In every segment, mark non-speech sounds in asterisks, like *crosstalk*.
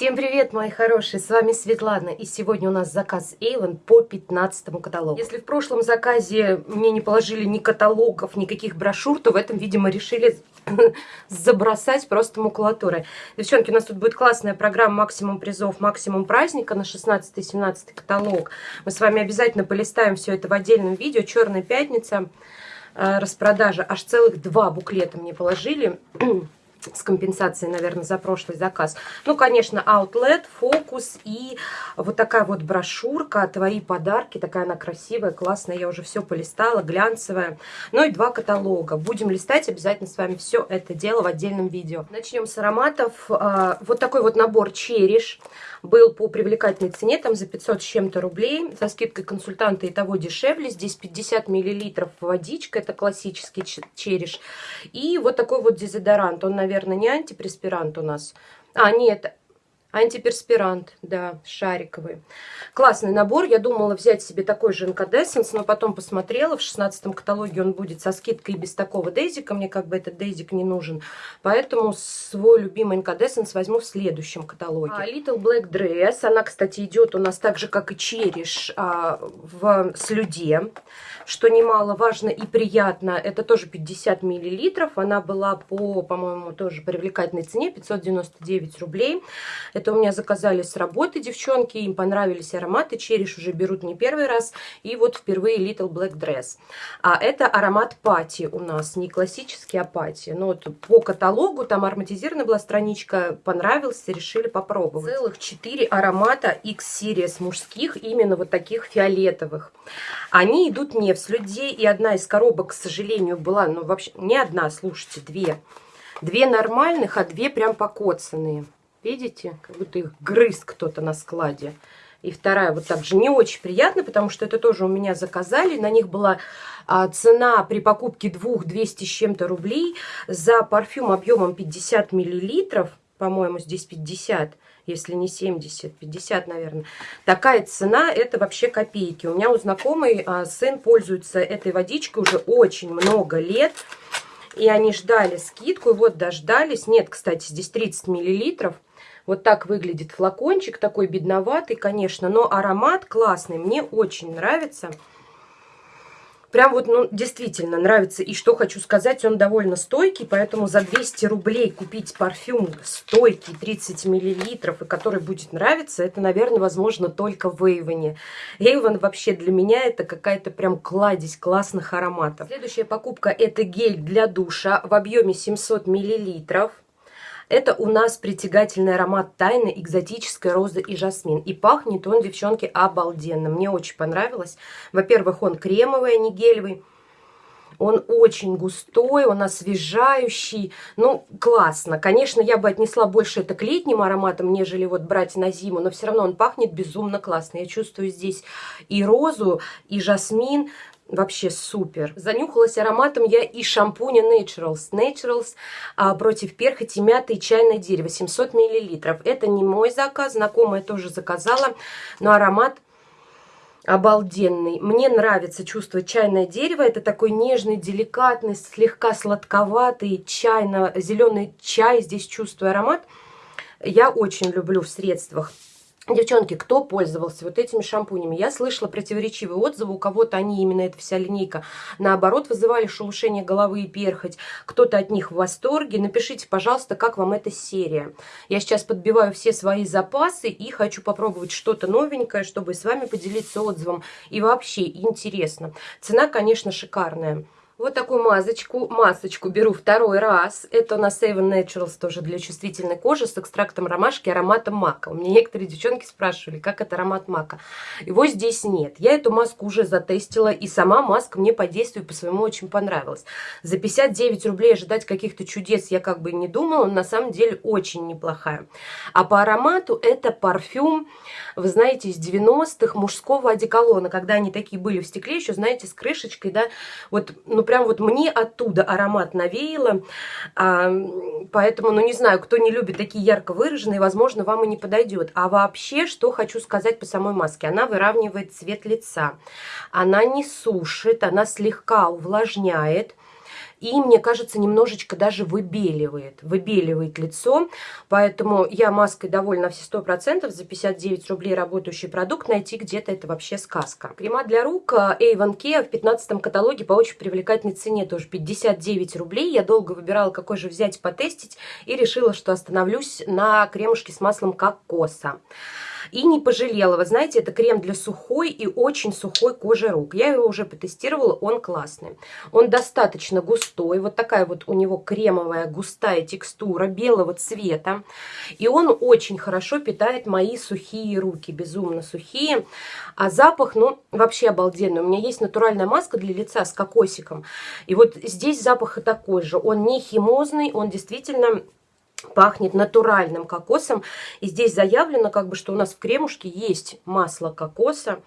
Всем привет, мои хорошие, с вами Светлана, и сегодня у нас заказ Avon по 15 каталогу. Если в прошлом заказе мне не положили ни каталогов, никаких брошюр, то в этом, видимо, решили *laughs* забросать просто макулатурой. Девчонки, у нас тут будет классная программа «Максимум призов, максимум праздника» на 16-17 каталог. Мы с вами обязательно полистаем все это в отдельном видео. «Черная пятница», э, распродажа. Аж целых два буклета мне положили *clears throat* с компенсацией, наверное, за прошлый заказ. Ну, конечно, Outlet, Focus и вот такая вот брошюрка «Твои подарки». Такая она красивая, классная. Я уже все полистала, глянцевая. Ну и два каталога. Будем листать обязательно с вами все это дело в отдельном видео. Начнем с ароматов. А, вот такой вот набор Чериш был по привлекательной цене, там за 500 с чем-то рублей. За скидкой консультанта и того дешевле. Здесь 50 миллилитров водичка, это классический череш. И вот такой вот дезодорант. Он, наверное, не антипреспирант у нас. А, нет, Антиперспирант, да, шариковый. Классный набор. Я думала взять себе такой же инкадессенс, но потом посмотрела. В 16 каталоге он будет со скидкой без такого дейзика. Мне как бы этот дейзик не нужен. Поэтому свой любимый инкадессенс возьму в следующем каталоге. А, Little Black Dress. Она, кстати, идет у нас так же, как и Чериш а, в слюде. Что немаловажно и приятно, это тоже 50 миллилитров. Она была по, по-моему, тоже привлекательной цене, 599 рублей. Это у меня заказали с работы девчонки, им понравились ароматы. Череш уже берут не первый раз. И вот впервые Little Black Dress. А это аромат пати у нас, не классический, а пати. Ну вот по каталогу, там ароматизированная была страничка, понравился, решили попробовать. Целых 4 аромата X-Series мужских, именно вот таких фиолетовых. Они идут не в слюде, и одна из коробок, к сожалению, была, ну вообще, не одна, слушайте, две. Две нормальных, а две прям покоцанные. Видите? Как будто их грыз кто-то на складе. И вторая вот так же не очень приятно, потому что это тоже у меня заказали. На них была а, цена при покупке двух 200 с чем-то рублей за парфюм объемом 50 миллилитров. По-моему, здесь 50, если не 70, 50, наверное. Такая цена, это вообще копейки. У меня у знакомой а, сын пользуется этой водичкой уже очень много лет. И они ждали скидку, и вот дождались. Нет, кстати, здесь 30 миллилитров. Вот так выглядит флакончик, такой бедноватый, конечно, но аромат классный, мне очень нравится. Прям вот, ну, действительно нравится. И что хочу сказать, он довольно стойкий, поэтому за 200 рублей купить парфюм стойкий, 30 миллилитров, и который будет нравиться, это, наверное, возможно только в Эйвоне. Эйвон вообще для меня это какая-то прям кладезь классных ароматов. Следующая покупка это гель для душа в объеме 700 миллилитров. Это у нас притягательный аромат тайны, экзотическая роза и жасмин. И пахнет он, девчонки, обалденно. Мне очень понравилось. Во-первых, он кремовый, а не гелевый. Он очень густой, он освежающий. Ну, классно. Конечно, я бы отнесла больше это к летним ароматам, нежели вот брать на зиму. Но все равно он пахнет безумно классно. Я чувствую здесь и розу, и жасмин. Вообще супер. Занюхалась ароматом я и шампуня Naturals. Naturals а, против перхоти, мяты и чайное дерево. 700 миллилитров. Это не мой заказ, знакомая тоже заказала. Но аромат обалденный. Мне нравится чувство чайное дерево. Это такой нежный, деликатный, слегка сладковатый чайно-зеленый чай. Здесь чувствую аромат. Я очень люблю в средствах Девчонки, кто пользовался вот этими шампунями? Я слышала противоречивые отзывы. У кого-то они, именно эта вся линейка, наоборот, вызывали шелушение головы и перхоть. Кто-то от них в восторге. Напишите, пожалуйста, как вам эта серия. Я сейчас подбиваю все свои запасы и хочу попробовать что-то новенькое, чтобы с вами поделиться отзывом. И вообще интересно. Цена, конечно, шикарная. Вот такую масочку, масочку беру второй раз. Это у нас Avon Naturals тоже для чувствительной кожи с экстрактом ромашки ароматом мака. У меня некоторые девчонки спрашивали, как это аромат мака. Его здесь нет. Я эту маску уже затестила, и сама маска мне по действию по своему очень понравилась. За 59 рублей ожидать каких-то чудес я как бы не думала, но на самом деле очень неплохая. А по аромату это парфюм, вы знаете, из 90-х мужского одеколона, когда они такие были в стекле, еще, знаете, с крышечкой, да, вот, ну, прям вот мне оттуда аромат навеяло, а, поэтому, ну не знаю, кто не любит такие ярко выраженные, возможно, вам и не подойдет. А вообще, что хочу сказать по самой маске, она выравнивает цвет лица, она не сушит, она слегка увлажняет, И, мне кажется, немножечко даже выбеливает. Выбеливает лицо. Поэтому я маской довольна все 100%. За 59 рублей работающий продукт найти где-то это вообще сказка. Крема для рук э, Avon Care в 15 каталоге по очень привлекательной цене. Тоже 59 рублей. Я долго выбирала, какой же взять потестить. И решила, что остановлюсь на кремушке с маслом кокоса. И не пожалела. Вы знаете, это крем для сухой и очень сухой кожи рук. Я его уже потестировала, он классный. Он достаточно густой. Вот такая вот у него кремовая густая текстура белого цвета. И он очень хорошо питает мои сухие руки. Безумно сухие. А запах, ну, вообще обалденный. У меня есть натуральная маска для лица с кокосиком. И вот здесь запах и такой же. Он не химозный, он действительно пахнет натуральным кокосом. И здесь заявлено, как бы, что у нас в кремушке есть масло кокоса.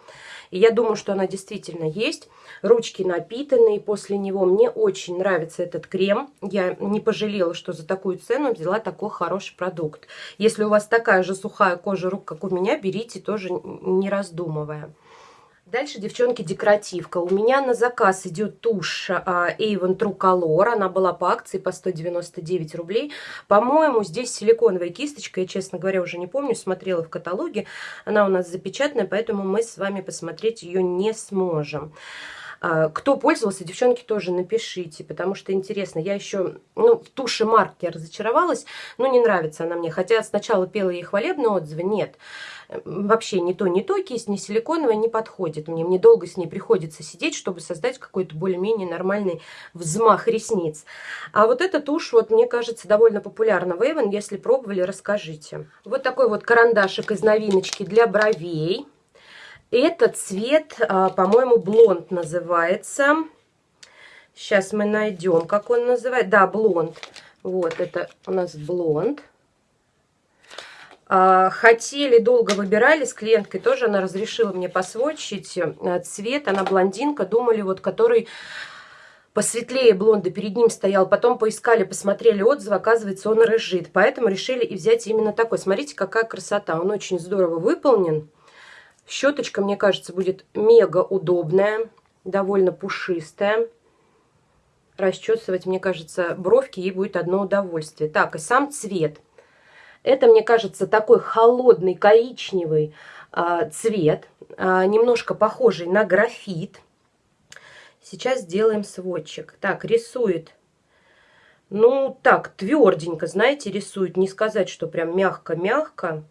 И я думаю, что она действительно есть. Ручки напитанные после него. Мне очень нравится этот крем. Я не пожалела, что за такую цену взяла такой хороший продукт. Если у вас такая же сухая кожа рук, как у меня, берите тоже не раздумывая. Дальше, девчонки, декоративка. У меня на заказ идет тушь а, Avon True Color. Она была по акции по 199 рублей. По-моему, здесь силиконовая кисточка. Я, честно говоря, уже не помню. Смотрела в каталоге. Она у нас запечатанная, поэтому мы с вами посмотреть ее не сможем. А, кто пользовался, девчонки, тоже напишите, потому что интересно. Я еще, ну, в туши марки разочаровалась, но не нравится она мне. Хотя сначала пела ей хвалебные отзывы, нет вообще не то, не то, кисть не силиконовая не подходит мне. Мне долго с ней приходится сидеть, чтобы создать какой-то более-менее нормальный взмах ресниц. А вот эта тушь, вот мне кажется, довольно популярна в Avon. Если пробовали, расскажите. Вот такой вот карандашик из новиночки для бровей. Этот цвет, а, по-моему, блонд называется. Сейчас мы найдем, как он называется. Да, блонд. Вот, это у нас блонд. А, хотели, долго выбирали с клиенткой, тоже она разрешила мне посводчить э, цвет. Она блондинка, думали, вот который посветлее блонда перед ним стоял. Потом поискали, посмотрели отзывы, оказывается, он рыжит. Поэтому решили и взять именно такой. Смотрите, какая красота. Он очень здорово выполнен. Щеточка, мне кажется, будет мега удобная, довольно пушистая. Расчесывать, мне кажется, бровки ей будет одно удовольствие. Так, и сам цвет – это, мне кажется, такой холодный коричневый а, цвет, а, немножко похожий на графит. Сейчас сделаем сводчик. Так, рисует, ну, так, тверденько, знаете, рисует. Не сказать, что прям мягко-мягко.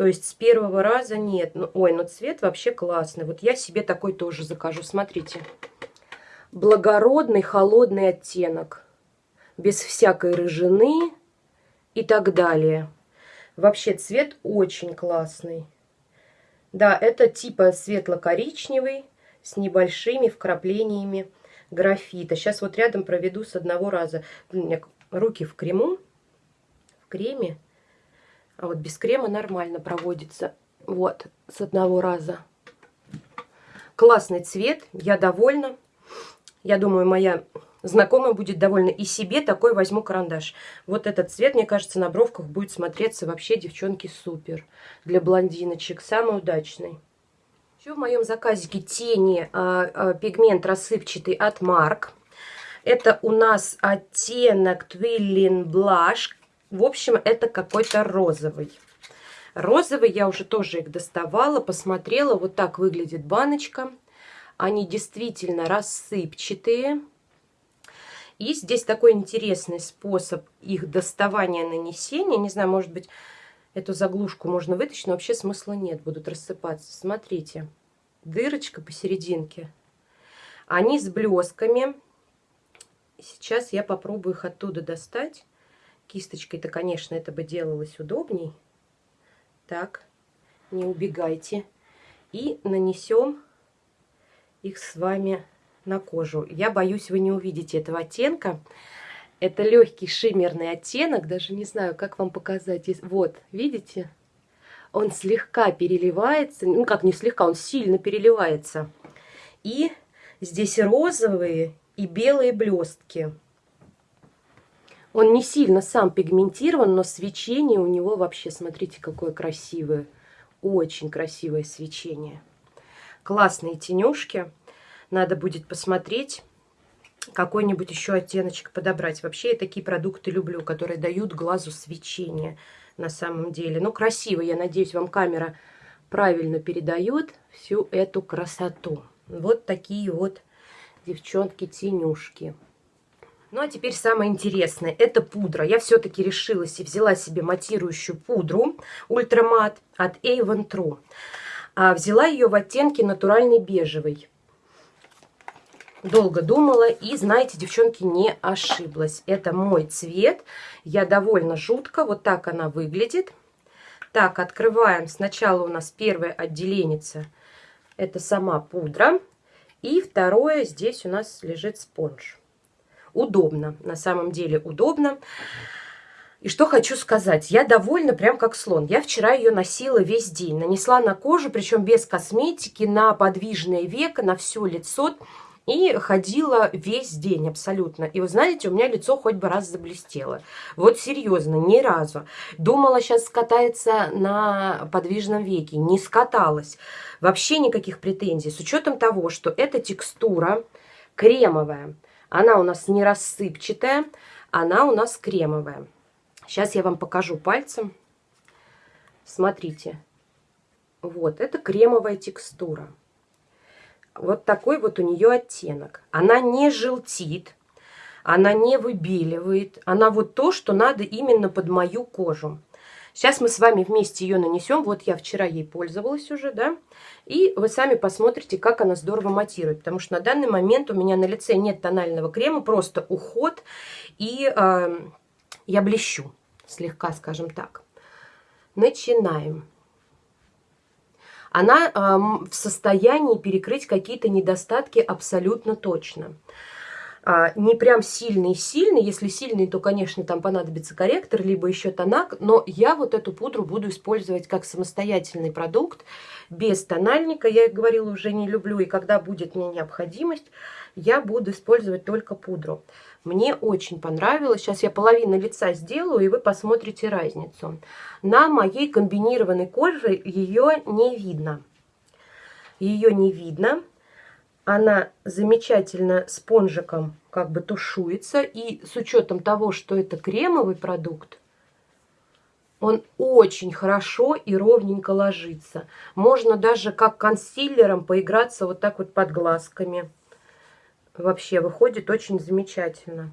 То есть с первого раза нет. Ну, ой, ну цвет вообще классный. Вот я себе такой тоже закажу. Смотрите. Благородный холодный оттенок. Без всякой рыжины и так далее. Вообще цвет очень классный. Да, это типа светло-коричневый с небольшими вкраплениями графита. Сейчас вот рядом проведу с одного раза. У меня руки в крему, в креме. А вот без крема нормально проводится. Вот, с одного раза. Классный цвет, я довольна. Я думаю, моя знакомая будет довольна. И себе такой возьму карандаш. Вот этот цвет, мне кажется, на бровках будет смотреться вообще, девчонки, супер. Для блондиночек. Самый удачный. Еще в моем заказике тени а, а, пигмент рассыпчатый от Марк. Это у нас оттенок Twilling Blush. В общем, это какой-то розовый. Розовый я уже тоже их доставала, посмотрела. Вот так выглядит баночка. Они действительно рассыпчатые. И здесь такой интересный способ их доставания нанесения. Не знаю, может быть, эту заглушку можно вытащить, но вообще смысла нет, будут рассыпаться. Смотрите, дырочка посерединке. Они с блесками. Сейчас я попробую их оттуда достать. Кисточкой-то, конечно, это бы делалось удобней. Так, не убегайте. И нанесем их с вами на кожу. Я боюсь, вы не увидите этого оттенка. Это легкий шиммерный оттенок, даже не знаю, как вам показать. Вот, видите? Он слегка переливается, ну как не слегка, он сильно переливается. И здесь розовые и белые блестки. Он не сильно сам пигментирован, но свечение у него вообще, смотрите, какое красивое. Очень красивое свечение. Классные тенюшки. Надо будет посмотреть. какой-нибудь еще оттеночек подобрать. Вообще я такие продукты люблю, которые дают глазу свечение на самом деле. Ну, красиво, я надеюсь, вам камера правильно передает всю эту красоту. Вот такие вот девчонки-тенюшки. Ну, а теперь самое интересное. Это пудра. Я все-таки решилась и взяла себе матирующую пудру Ультрамат от Avon True. А взяла ее в оттенке натуральный бежевый. Долго думала и, знаете, девчонки, не ошиблась. Это мой цвет. Я довольно жутко. Вот так она выглядит. Так, открываем. Сначала у нас первое отделение. Это сама пудра. И второе, здесь у нас лежит спонж удобно, на самом деле удобно. И что хочу сказать, я довольна прям как слон. Я вчера ее носила весь день, нанесла на кожу, причем без косметики, на подвижное веко, на все лицо. И ходила весь день абсолютно. И вы знаете, у меня лицо хоть бы раз заблестело. Вот серьезно, ни разу. Думала, сейчас скатается на подвижном веке. Не скаталась. Вообще никаких претензий. С учетом того, что эта текстура кремовая. Она у нас не рассыпчатая, она у нас кремовая. Сейчас я вам покажу пальцем. Смотрите. Вот, это кремовая текстура. Вот такой вот у нее оттенок. Она не желтит, она не выбеливает. Она вот то, что надо именно под мою кожу. Сейчас мы с вами вместе ее нанесем. Вот я вчера ей пользовалась уже, да. И вы сами посмотрите, как она здорово матирует. Потому что на данный момент у меня на лице нет тонального крема, просто уход. И э, я блещу слегка, скажем так. Начинаем. Она э, в состоянии перекрыть какие-то недостатки абсолютно точно а, не прям сильный-сильный. Если сильный, то, конечно, там понадобится корректор, либо еще тонак. Но я вот эту пудру буду использовать как самостоятельный продукт, без тональника. Я, их говорила, уже не люблю. И когда будет мне необходимость, я буду использовать только пудру. Мне очень понравилось. Сейчас я половину лица сделаю, и вы посмотрите разницу. На моей комбинированной коже ее не видно. Ее не видно она замечательно спонжиком как бы тушуется. И с учетом того, что это кремовый продукт, он очень хорошо и ровненько ложится. Можно даже как консилером поиграться вот так вот под глазками. Вообще выходит очень замечательно.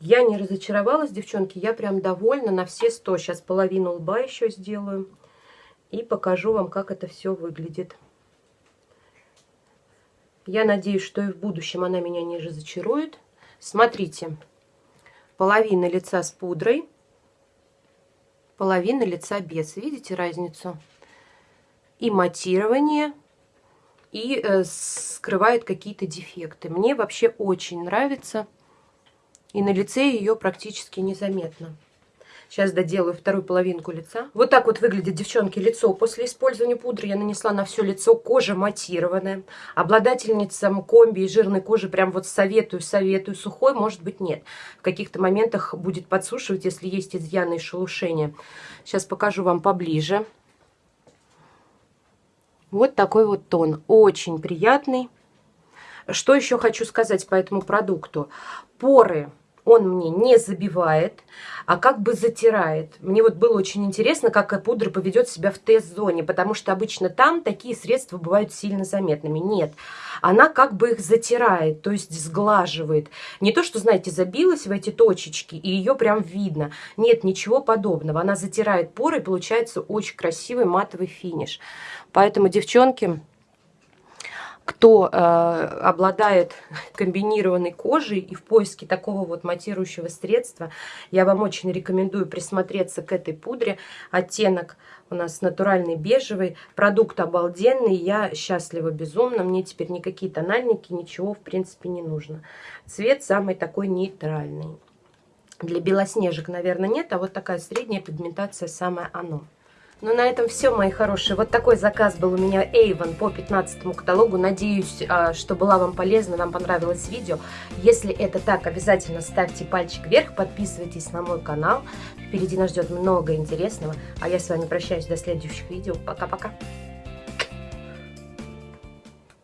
Я не разочаровалась, девчонки, я прям довольна на все сто. Сейчас половину лба еще сделаю и покажу вам, как это все выглядит. Я надеюсь, что и в будущем она меня не разочарует. Смотрите, половина лица с пудрой, половина лица без. Видите разницу? И матирование, и э, скрывает какие-то дефекты. Мне вообще очень нравится. И на лице ее практически незаметно. Сейчас доделаю вторую половинку лица. Вот так вот выглядит, девчонки, лицо. После использования пудры я нанесла на все лицо. Кожа матированная. Обладательницам комби и жирной кожи прям вот советую, советую. Сухой, может быть, нет. В каких-то моментах будет подсушивать, если есть изъяны и шелушения. Сейчас покажу вам поближе. Вот такой вот тон. Очень приятный. Что еще хочу сказать по этому продукту? Поры он мне не забивает, а как бы затирает. Мне вот было очень интересно, как пудра поведет себя в тест-зоне, потому что обычно там такие средства бывают сильно заметными. Нет, она как бы их затирает, то есть сглаживает. Не то, что, знаете, забилась в эти точечки, и ее прям видно. Нет, ничего подобного. Она затирает поры, и получается очень красивый матовый финиш. Поэтому, девчонки кто э, обладает *laughs* комбинированной кожей и в поиске такого вот матирующего средства, я вам очень рекомендую присмотреться к этой пудре. Оттенок у нас натуральный бежевый, продукт обалденный, я счастлива безумно, мне теперь никакие тональники, ничего в принципе не нужно. Цвет самый такой нейтральный. Для белоснежек, наверное, нет, а вот такая средняя пигментация самое оно. Ну, на этом все, мои хорошие. Вот такой заказ был у меня Avon по 15 каталогу. Надеюсь, а, что была вам полезна, вам понравилось видео. Если это так, обязательно ставьте пальчик вверх, подписывайтесь на мой канал. Впереди нас ждет много интересного. А я с вами прощаюсь до следующих видео. Пока-пока.